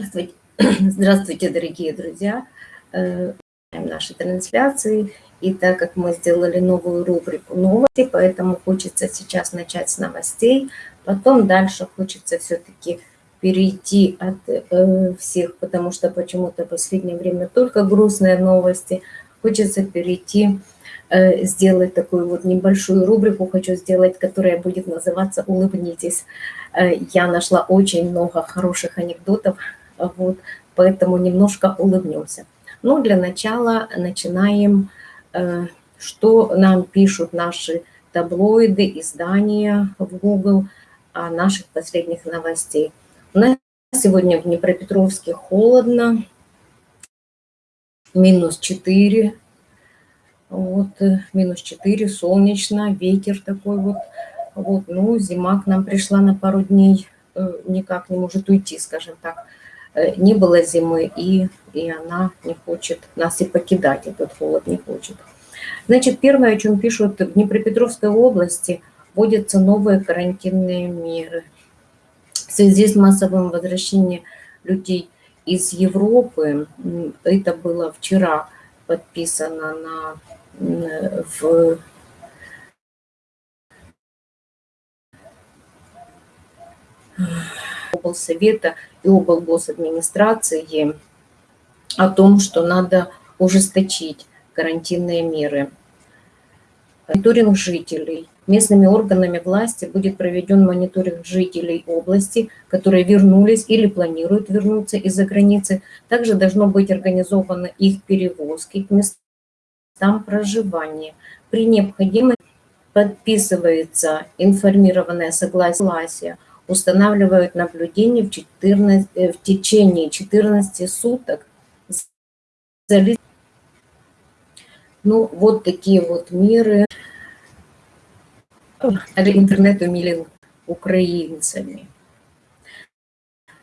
Здравствуйте, Здравствуйте дорогие друзья! Э, наши трансляции. И так как мы сделали новую рубрику новости, поэтому хочется сейчас начать с новостей. Потом дальше хочется все-таки перейти от э, всех, потому что почему-то в последнее время только грустные новости. Хочется перейти, э, сделать такую вот небольшую рубрику, хочу сделать, которая будет называться «Улыбнитесь». Э, я нашла очень много хороших анекдотов, вот, поэтому немножко улыбнемся. Ну, для начала начинаем, э, что нам пишут наши таблоиды, издания в Google о наших последних новостей. У нас сегодня в Днепропетровске холодно, минус 4, вот, минус 4, солнечно, ветер такой вот. Вот, ну, зима к нам пришла на пару дней, э, никак не может уйти, скажем так. Э, не было зимы, и, и она не хочет нас и покидать, этот холод не хочет. Значит, первое, о чем пишут, в Днепропетровской области вводятся новые карантинные меры. В связи с массовым возвращением людей из Европы, это было вчера подписано на, в облсовета и облгосадминистрации о том, что надо ужесточить карантинные меры. Мониторинг жителей. Местными органами власти будет проведен мониторинг жителей области, которые вернулись или планируют вернуться из-за границы. Также должно быть организовано их перевозки к местам проживания. При необходимости подписывается информированное согласие устанавливают наблюдение в, 14, э, в течение 14 суток. Ну, вот такие вот меры. Интернет умилен украинцами.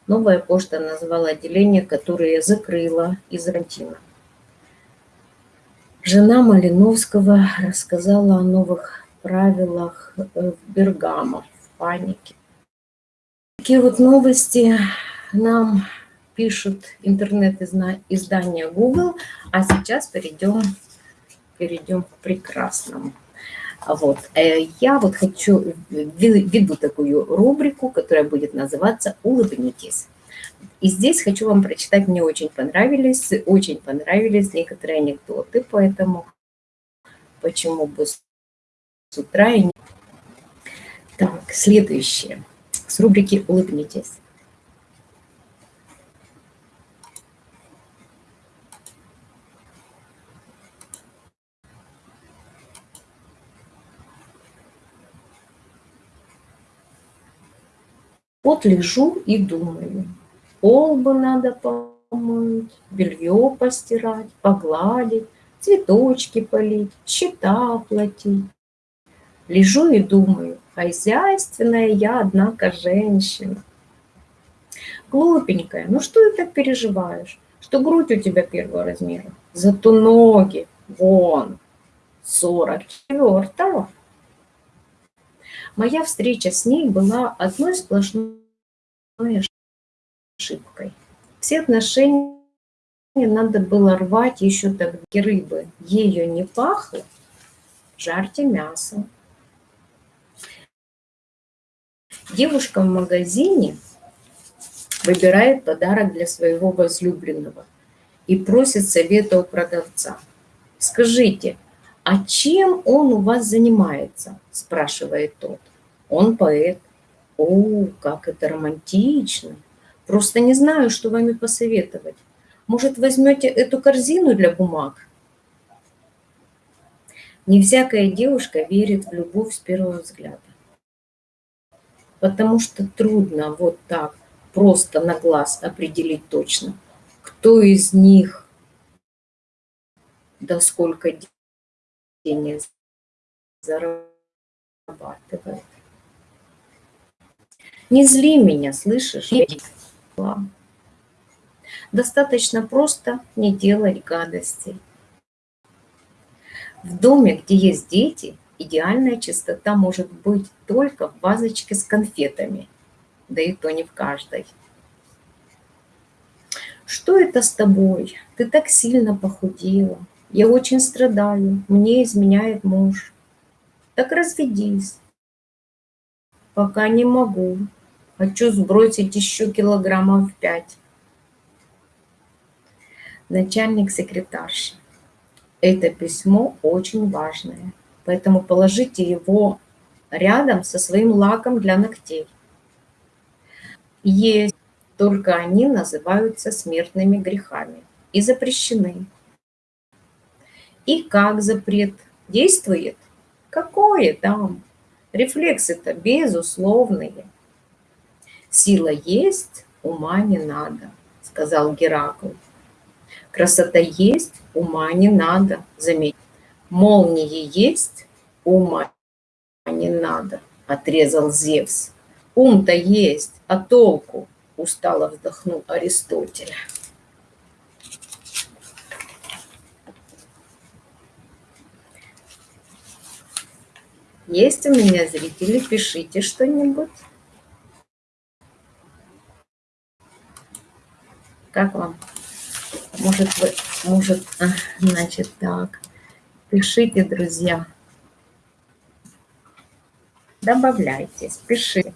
Новая почта назвала отделение, которое закрыла из карантина. Жена Малиновского рассказала о новых правилах в Бергамо в панике. Такие вот новости нам пишут интернет-издание Google, а сейчас перейдем, перейдем к прекрасному. Вот. Э, я вот хочу, веду такую рубрику, которая будет называться «Улыбнитесь». И здесь хочу вам прочитать, мне очень понравились, очень понравились некоторые анекдоты, поэтому почему бы с утра и не... Так, следующее с рубрики «Улыбнитесь». Вот лежу и думаю, пол бы надо помыть, белье постирать, погладить, цветочки полить, счета оплатить. Лежу и думаю, хозяйственная я, однако, женщина. Глупенькая, ну что ты так переживаешь? Что грудь у тебя первого размера, зато ноги, вон, 44-го. Моя встреча с ней была одной сплошной ошибкой. Все отношения надо было рвать еще так рыбы. Ее не пахло, жарьте мясо. Девушка в магазине выбирает подарок для своего возлюбленного и просит совета у продавца. «Скажите, а чем он у вас занимается?» – спрашивает тот. «Он поэт». «О, как это романтично! Просто не знаю, что вами посоветовать. Может, возьмете эту корзину для бумаг?» Не всякая девушка верит в любовь с первого взгляда потому что трудно вот так просто на глаз определить точно, кто из них, да сколько денег зарабатывает. Не зли меня, слышишь? Достаточно просто не делать гадостей. В доме, где есть дети, идеальная чистота может быть только в вазочке с конфетами, да и то не в каждой. Что это с тобой? Ты так сильно похудела. Я очень страдаю. Мне изменяет муж. Так разведись. Пока не могу. Хочу сбросить еще килограммов пять. Начальник секретарши. Это письмо очень важное, поэтому положите его рядом со своим лаком для ногтей. Есть, только они называются смертными грехами и запрещены. И как запрет действует? Какое там? Рефлексы-то безусловные. Сила есть, ума не надо, сказал Геракл. Красота есть, ума не надо, заметь. Молнии есть, ума не надо, отрезал Зевс. Ум-то есть, а толку? Устало вздохнул Аристотель. Есть у меня зрители, пишите что-нибудь. Как вам? Может, вы, может, а, значит, так. Пишите, друзья. Добавляйтесь, пишите.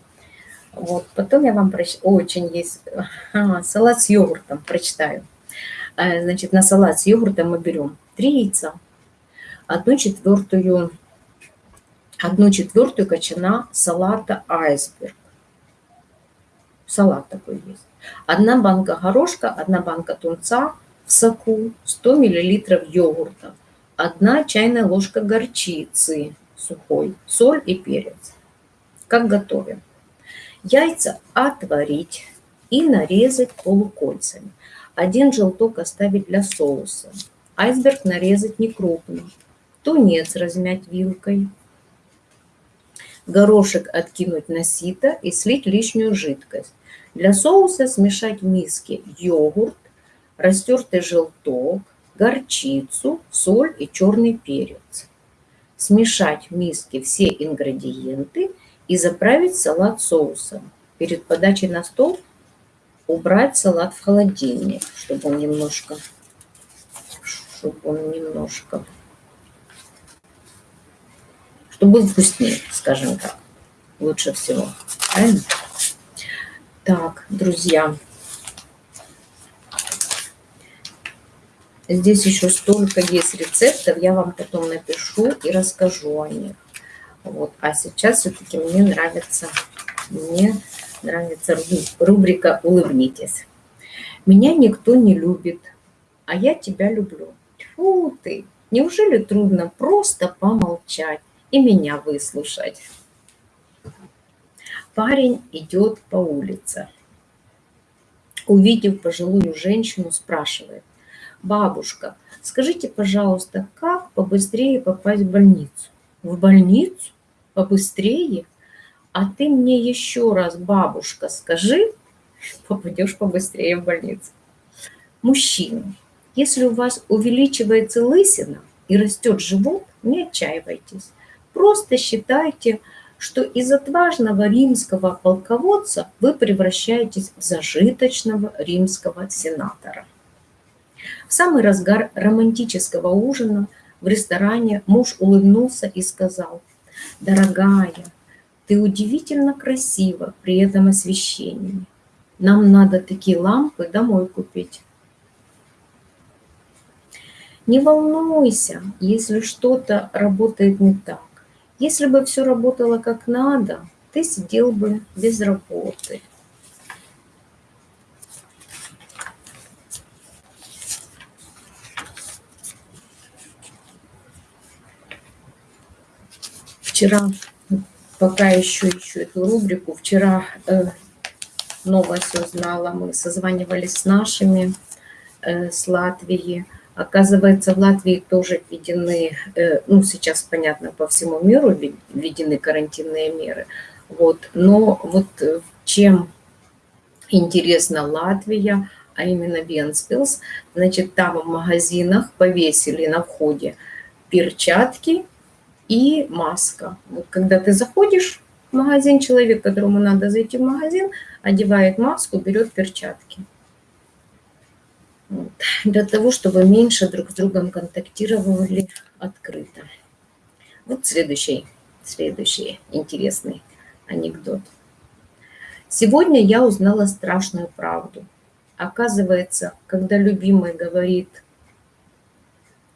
Вот, потом я вам прочитаю. Очень есть. А, салат с йогуртом прочитаю. А, значит, на салат с йогуртом мы берем три яйца, одну четвертую, одну четвертую кочана салата айсберг. Салат такой есть. Одна банка горошка, одна банка тунца в соку, 100 мл йогурта, одна чайная ложка горчицы сухой, соль и перец. Как готовим? Яйца отварить и нарезать полукольцами. Один желток оставить для соуса. Айсберг нарезать не крупно. Тунец размять вилкой. Горошек откинуть на сито и слить лишнюю жидкость. Для соуса смешать в миске йогурт, растертый желток, горчицу, соль и черный перец. Смешать в миске все ингредиенты и заправить салат соусом. Перед подачей на стол убрать салат в холодильник, чтобы он немножко, чтобы он немножко, чтобы был вкуснее, скажем так, лучше всего. Правильно? Так, друзья, здесь еще столько есть рецептов, я вам потом напишу и расскажу о них. Вот. А сейчас все-таки мне нравится, мне нравится рубрика «Улыбнитесь». Меня никто не любит, а я тебя люблю. Фу ты, неужели трудно просто помолчать и меня выслушать? Парень идет по улице. Увидев пожилую женщину, спрашивает, «Бабушка, скажите, пожалуйста, как побыстрее попасть в больницу?» «В больницу? Побыстрее? А ты мне еще раз, бабушка, скажи, попадешь побыстрее в больницу». Мужчина, если у вас увеличивается лысина и растет живот, не отчаивайтесь. Просто считайте, что из отважного римского полководца вы превращаетесь в зажиточного римского сенатора. В самый разгар романтического ужина в ресторане муж улыбнулся и сказал, «Дорогая, ты удивительно красива при этом освещении. Нам надо такие лампы домой купить». Не волнуйся, если что-то работает не так. Если бы все работало как надо, ты сидел бы без работы. Вчера, пока еще ищу эту рубрику, вчера э, новость узнала, мы созванивались с нашими, э, с Латвии, Оказывается, в Латвии тоже введены, э, ну, сейчас, понятно, по всему миру введены карантинные меры. Вот. Но вот э, чем интересна Латвия, а именно Венспилс, значит, там в магазинах повесили на входе перчатки и маска. Вот когда ты заходишь в магазин, человек, которому надо зайти в магазин, одевает маску, берет перчатки. Вот. Для того, чтобы меньше друг с другом контактировали открыто. Вот следующий, следующий интересный анекдот. Сегодня я узнала страшную правду. Оказывается, когда любимый говорит,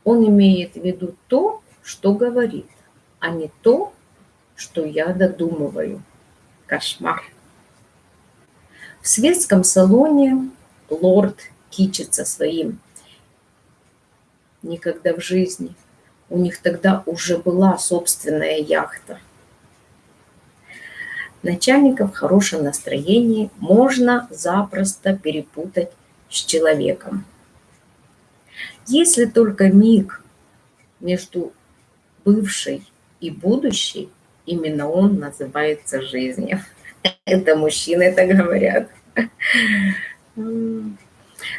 он имеет в виду то, что говорит, а не то, что я додумываю. Кошмар. В светском салоне лорд кичится своим. Никогда в жизни. У них тогда уже была собственная яхта. Начальника в хорошем настроении можно запросто перепутать с человеком. Если только миг между бывшей и будущей, именно он называется жизнью. Это мужчины так говорят.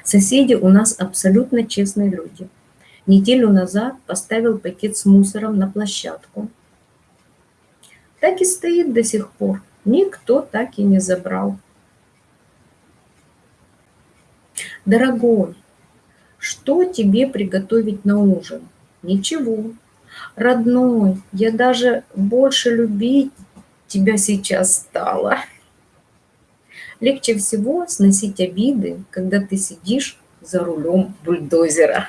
Соседи у нас абсолютно честные люди. Неделю назад поставил пакет с мусором на площадку. Так и стоит до сих пор. Никто так и не забрал. Дорогой, что тебе приготовить на ужин? Ничего. Родной, я даже больше любить тебя сейчас стала. Легче всего сносить обиды, когда ты сидишь за рулем бульдозера.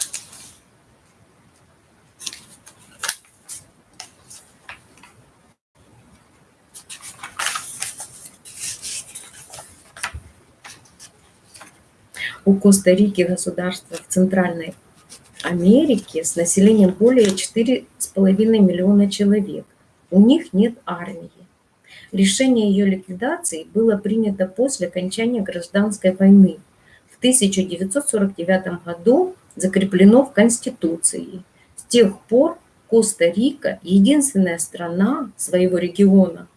У Коста-Рики государства в Центральной Америке с населением более 4,5 миллиона человек. У них нет армии. Решение ее ликвидации было принято после окончания гражданской войны. В 1949 году закреплено в Конституции. С тех пор Коста-Рика – единственная страна своего региона,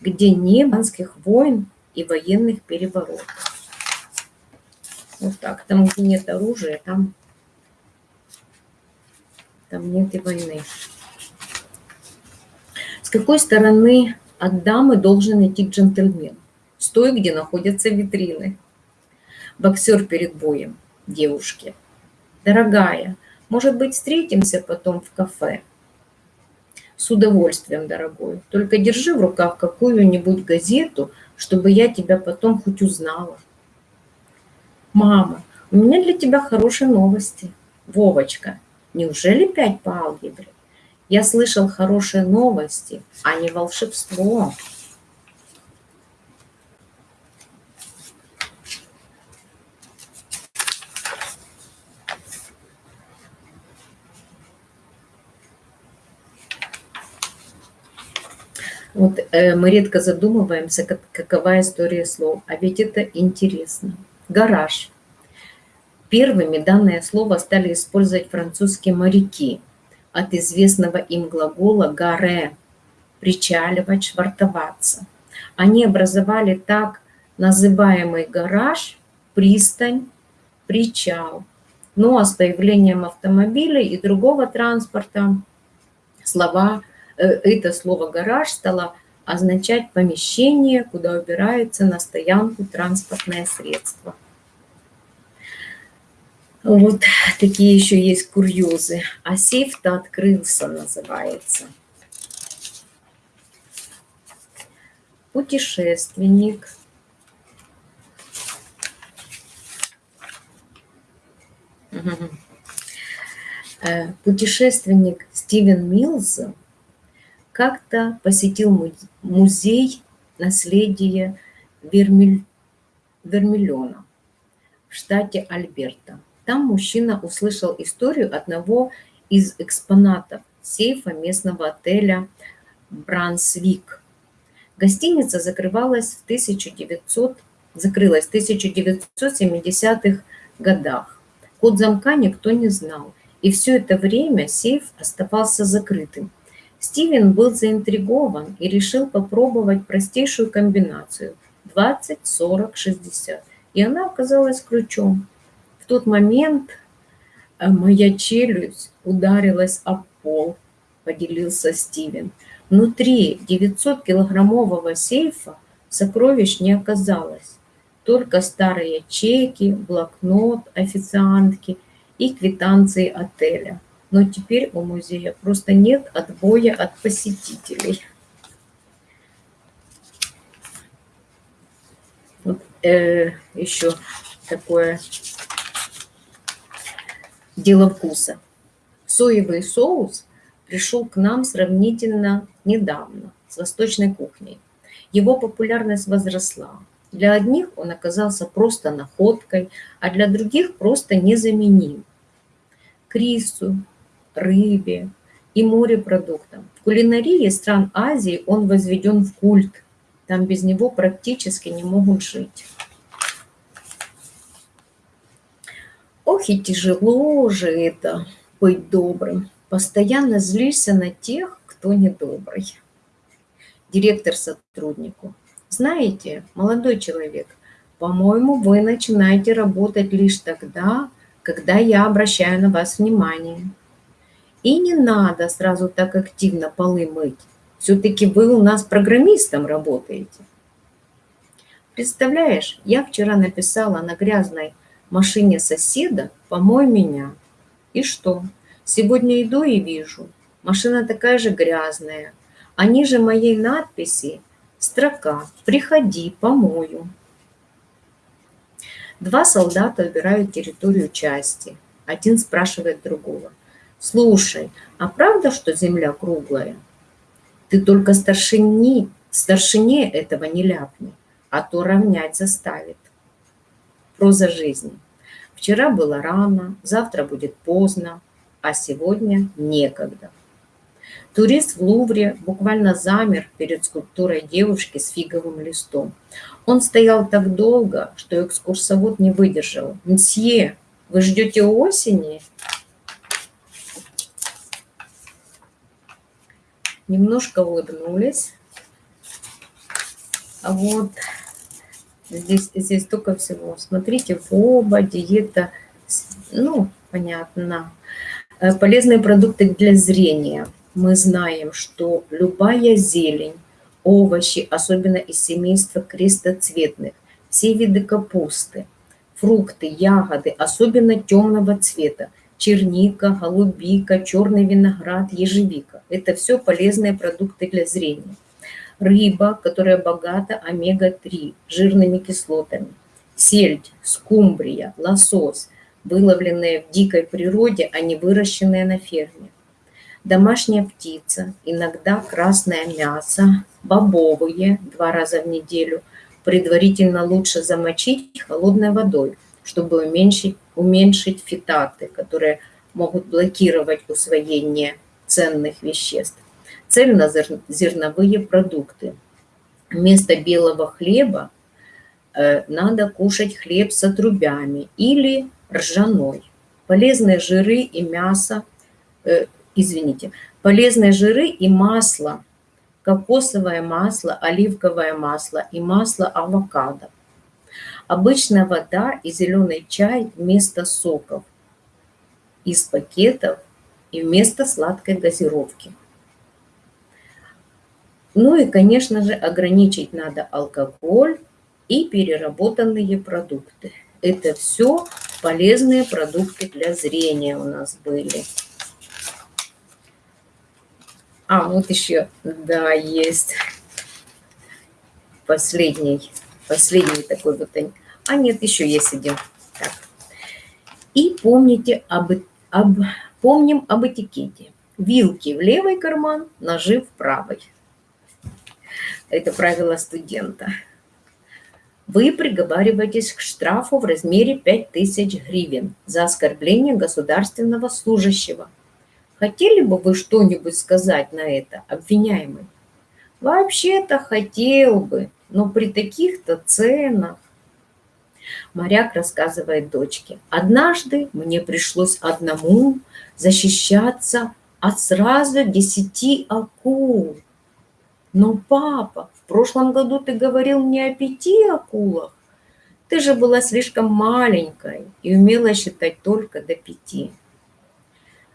где не банских войн и военных переворотов. Вот так. Там, где нет оружия, там, там нет и войны. С какой стороны от дамы должен идти джентльмен. Стой, где находятся витрины. Боксер перед боем. Девушке. Дорогая, может быть, встретимся потом в кафе? С удовольствием, дорогой. Только держи в руках какую-нибудь газету, чтобы я тебя потом хоть узнала. Мама, у меня для тебя хорошие новости. Вовочка, неужели пять по алгебре? Я слышал хорошие новости, а не волшебство. Вот э, мы редко задумываемся, как, какова история слов, а ведь это интересно. Гараж. Первыми данное слово стали использовать французские моряки – от известного им глагола «гаре» – причаливать, швартоваться. Они образовали так называемый гараж, пристань, причал. Ну а с появлением автомобилей и другого транспорта слова, э, это слово «гараж» стало означать помещение, куда убирается на стоянку транспортное средство. Вот такие еще есть курьезы. А сейф-то открылся, называется. Путешественник. Э, путешественник Стивен Милз как-то посетил музей наследия Вермиль... Вермиллиона в штате Альберта. Там мужчина услышал историю одного из экспонатов сейфа местного отеля Брансвик. Гостиница закрывалась в 1900, закрылась в 1970-х годах. Код замка никто не знал, и все это время сейф оставался закрытым. Стивен был заинтригован и решил попробовать простейшую комбинацию 20, 40, 60. И она оказалась ключом тот момент э, моя челюсть ударилась об пол, поделился Стивен. Внутри 900-килограммового сейфа сокровищ не оказалось. только старые чеки, блокнот официантки и квитанции отеля. Но теперь у музея просто нет отбоя от посетителей. Вот, э, еще такое дело вкуса. Соевый соус пришел к нам сравнительно недавно с восточной кухней. Его популярность возросла. Для одних он оказался просто находкой, а для других просто незаменим. К рису, рыбе и морепродуктам. В кулинарии стран Азии он возведен в культ. Там без него практически не могут жить. Ох и тяжело же это быть добрым. Постоянно злишься на тех, кто недобрый. Директор сотруднику. Знаете, молодой человек, по-моему, вы начинаете работать лишь тогда, когда я обращаю на вас внимание. И не надо сразу так активно полы мыть. Все-таки вы у нас программистом работаете. Представляешь, я вчера написала на грязной машине соседа «Помой меня». И что? Сегодня иду и вижу. Машина такая же грязная. А ниже моей надписи строка «Приходи, помою». Два солдата убирают территорию части. Один спрашивает другого. «Слушай, а правда, что земля круглая? Ты только старшине, старшине этого не ляпни, а то равнять заставит». Проза жизни. Вчера было рано, завтра будет поздно, а сегодня некогда. Турист в Лувре буквально замер перед скульптурой девушки с фиговым листом. Он стоял так долго, что экскурсовод не выдержал. «Мсье, вы ждете осени?» Немножко улыбнулись. А вот здесь, здесь только всего. Смотрите, оба диета, ну, понятно. Э, полезные продукты для зрения. Мы знаем, что любая зелень, овощи, особенно из семейства крестоцветных, все виды капусты, фрукты, ягоды, особенно темного цвета, черника, голубика, черный виноград, ежевика. Это все полезные продукты для зрения. Рыба, которая богата омега-3, жирными кислотами. Сельдь, скумбрия, лосось – выловленные в дикой природе, а не выращенные на ферме. Домашняя птица, иногда красное мясо, бобовые два раза в неделю, предварительно лучше замочить холодной водой, чтобы уменьшить, уменьшить фитаты, которые могут блокировать усвоение ценных веществ. Цельнозерновые продукты. Вместо белого хлеба э, надо кушать хлеб с отрубями или ржаной. Полезные жиры и мясо, э, извините, полезные жиры и масло, кокосовое масло, оливковое масло и масло авокадо. Обычная вода и зеленый чай вместо соков из пакетов и вместо сладкой газировки. Ну и, конечно же, ограничить надо алкоголь и переработанные продукты. Это все полезные продукты для зрения у нас были. А, вот еще, да, есть последний, последний такой вот. А нет, еще есть один. Так. И помните об, об, помним об этикете. Вилки в левый карман, ножи в правый. Это правило студента вы приговариваетесь к штрафу в размере 5000 гривен за оскорбление государственного служащего. Хотели бы вы что-нибудь сказать на это, обвиняемый? Вообще-то хотел бы, но при таких-то ценах. Моряк рассказывает дочке. Однажды мне пришлось одному защищаться от сразу десяти акул. Но, папа, в прошлом году ты говорил мне о пяти акулах. Ты же была слишком маленькой и умела считать только до пяти.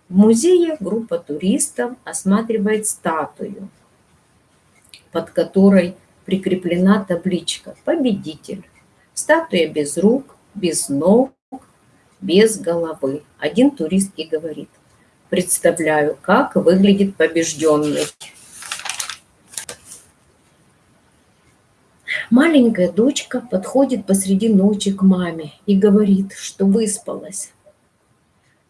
В музее группа туристов осматривает статую, под которой прикреплена табличка «Победитель». Статуя без рук, без ног, без головы. Один турист и говорит, представляю, как выглядит побежденный. Маленькая дочка подходит посреди ночи к маме и говорит, что выспалась.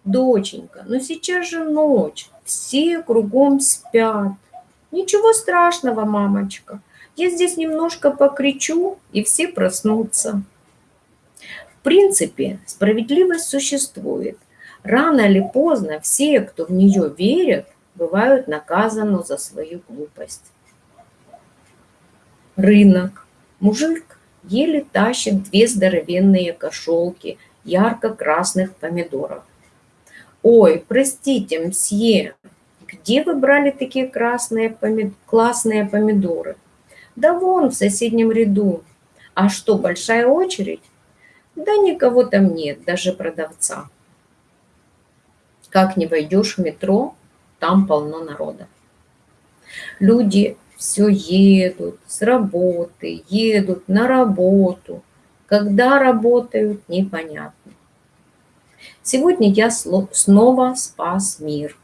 Доченька, ну сейчас же ночь, все кругом спят. Ничего страшного, мамочка. Я здесь немножко покричу, и все проснутся. В принципе, справедливость существует. Рано или поздно все, кто в нее верят, бывают наказаны за свою глупость. Рынок. Мужик еле тащит две здоровенные кошелки ярко-красных помидоров. «Ой, простите, мсье, где вы брали такие красные помид... классные помидоры?» «Да вон, в соседнем ряду». «А что, большая очередь?» «Да никого там нет, даже продавца». Как не войдешь в метро, там полно народа. Люди все едут с работы, едут на работу. Когда работают, непонятно. Сегодня я снова спас мир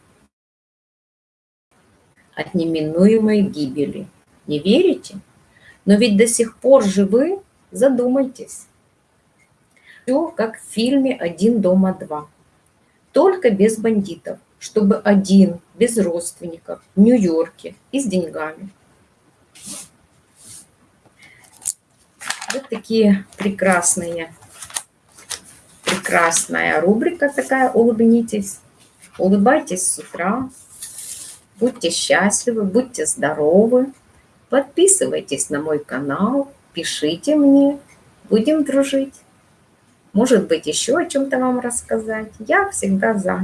от неминуемой гибели. Не верите? Но ведь до сих пор живы, задумайтесь. Все как в фильме «Один дома два». Только без бандитов, чтобы один, без родственников, в Нью-Йорке и с деньгами. Вот такие прекрасные прекрасная рубрика такая «Улыбнитесь». Улыбайтесь с утра, будьте счастливы, будьте здоровы. Подписывайтесь на мой канал, пишите мне, будем дружить. Может быть, еще о чем-то вам рассказать. Я всегда за.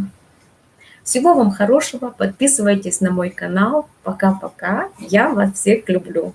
Всего вам хорошего, подписывайтесь на мой канал. Пока-пока, я вас всех люблю.